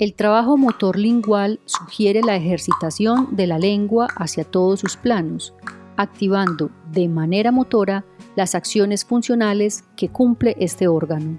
El trabajo motor lingual sugiere la ejercitación de la lengua hacia todos sus planos, activando de manera motora las acciones funcionales que cumple este órgano.